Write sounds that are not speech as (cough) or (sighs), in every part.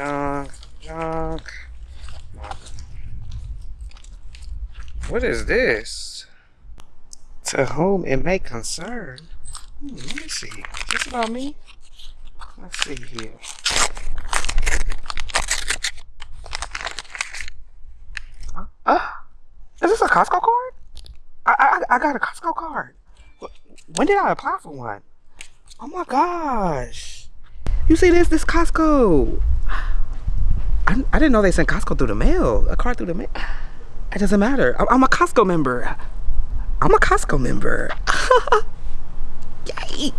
junk, junk. What is this? To whom it may concern. Hmm, let me see. Is this about me? Let's see here. Uh, uh, is this a Costco card? I, I I got a Costco card. When did I apply for one? Oh my gosh. You see this? This Costco. I, I didn't know they sent Costco through the mail. A card through the mail. It doesn't matter. I'm, I'm a Costco member. I'm a Costco member. (laughs) Yay.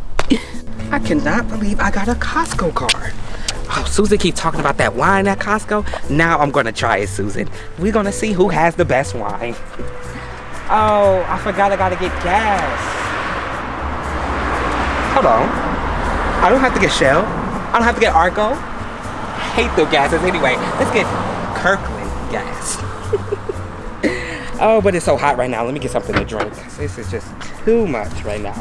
I cannot believe I got a Costco card. Oh, Susan keep talking about that wine at Costco. Now I'm gonna try it, Susan. We're gonna see who has the best wine. Oh, I forgot I gotta get gas. Hold on. I don't have to get Shell. I don't have to get Arco. Hate the gases anyway. Let's get Kirkland gas. (laughs) oh, but it's so hot right now. Let me get something to drink. This is just too much right now.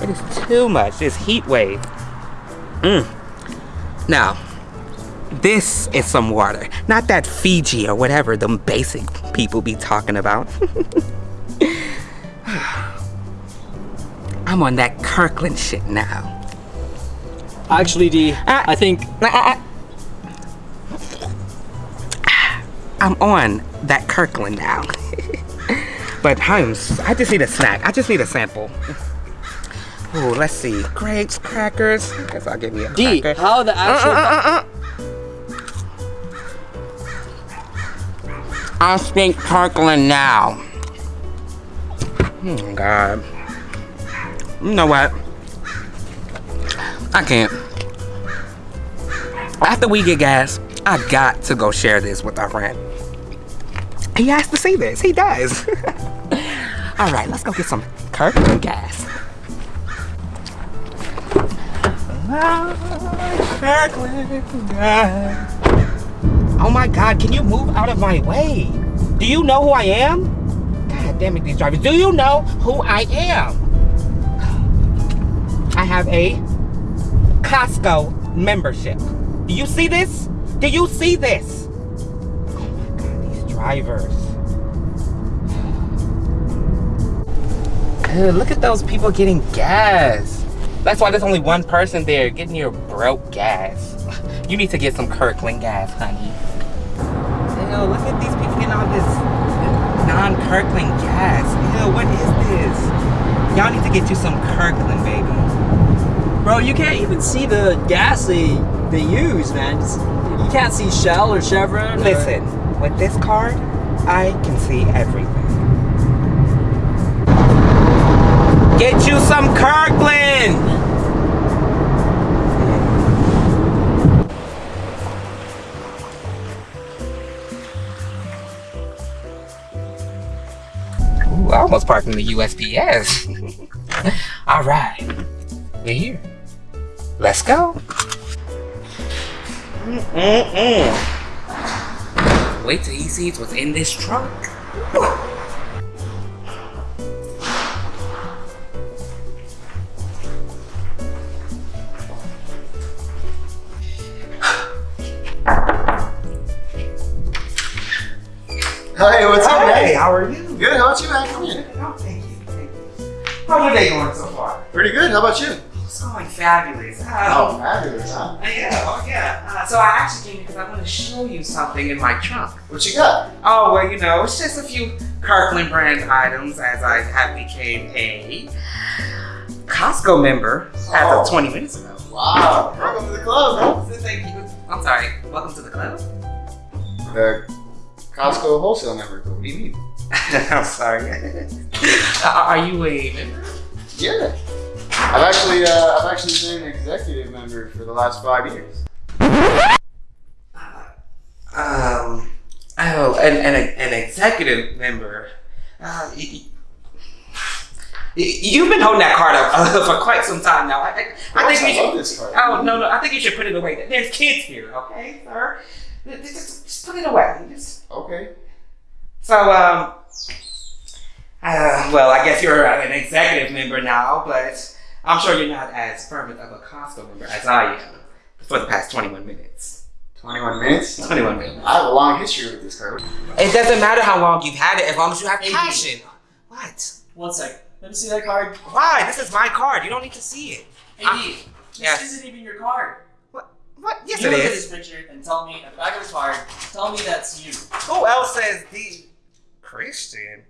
It is too much. This heat wave. Mm. Now, this is some water. Not that Fiji or whatever the basic people be talking about. (sighs) I'm on that Kirkland shit now. Actually, D, uh, I think... Uh, I'm on that Kirkland now. (laughs) but I'm, I just need a snack. I just need a sample. Oh, let's see. Grapes, crackers. I guess I'll give you a D, cracker. how the actual... Uh, uh, uh, I'll speak Kirkland now. Oh, God. You know what? I can't. After we get gas, I got to go share this with our friend. He has to see this. He does. (laughs) All right, let's go get some Kirkland gas. Oh my God, can you move out of my way? Do you know who I am? God damn it, these drivers. Do you know who I am? I have a Costco membership. Do you see this? Do you see this? Oh my God, these drivers. Look at those people getting gas. That's why there's only one person there getting your broke gas. (laughs) You need to get some Kirkland gas, honey. Ew, look at these people getting all this non-Kirkland gas. Ew, what is this? Y'all need to get you some Kirkland, baby. Bro, you can't even see the gas they, they use, man. It's, you can't see Shell or Chevron. Listen, or... with this card, I can see everything. Get you some Kirkland! Ooh, I almost parked in the USPS. (laughs) All right, we're here. Let's go. Mm -mm. Wait till he sees what's in this trunk. Hey, what's up, Hey, how are you? Good, how about you, man? Come in. Oh, thank you, thank you. How's your day going so far? Pretty good, how about you? It's going fabulous. Oh, fabulous, huh? yeah, oh yeah. Uh, so I actually came because I want to show you something in my trunk. What you got? Oh, well, you know, it's just a few Kirkland brand items as I have became a Costco member as Oh. of 20 minutes ago. Wow, welcome to the club, Thank you. I'm sorry. Welcome to the club. The Costco wholesale member. What do you mean? (laughs) I'm sorry. (laughs) Uh, Are you a member? Yeah. I've actually, uh, I've actually been an executive member for the last five years. Um, oh, an, an, an executive member. Uh, you've been holding that card up uh, (laughs) for quite some time now. I, I, I think you I should. this card. Oh no, no! I think you should put it away. There's kids here, okay, sir? Just, just put it away. Just, Okay. so, um, uh, well, I guess you're an executive member now, but I'm sure you're not as fervent of a Costco member as I am for the past 21 minutes. 21 minutes? 21 minutes. I have a long history with this card. It doesn't matter how long you've had it as long as you have Eighty. passion. What? One sec. Let me see that card. Why? This is my card. You don't need to see it. AD, ah, this yes. isn't even your card. What? What? Yes, you it look at this picture and tell me, at the back of this card, tell me that's you. Who else says the Christian?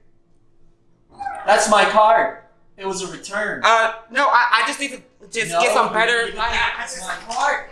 That's my card. It was a return. Uh, no. I, I just need to just No, get some better. Like, I just, card.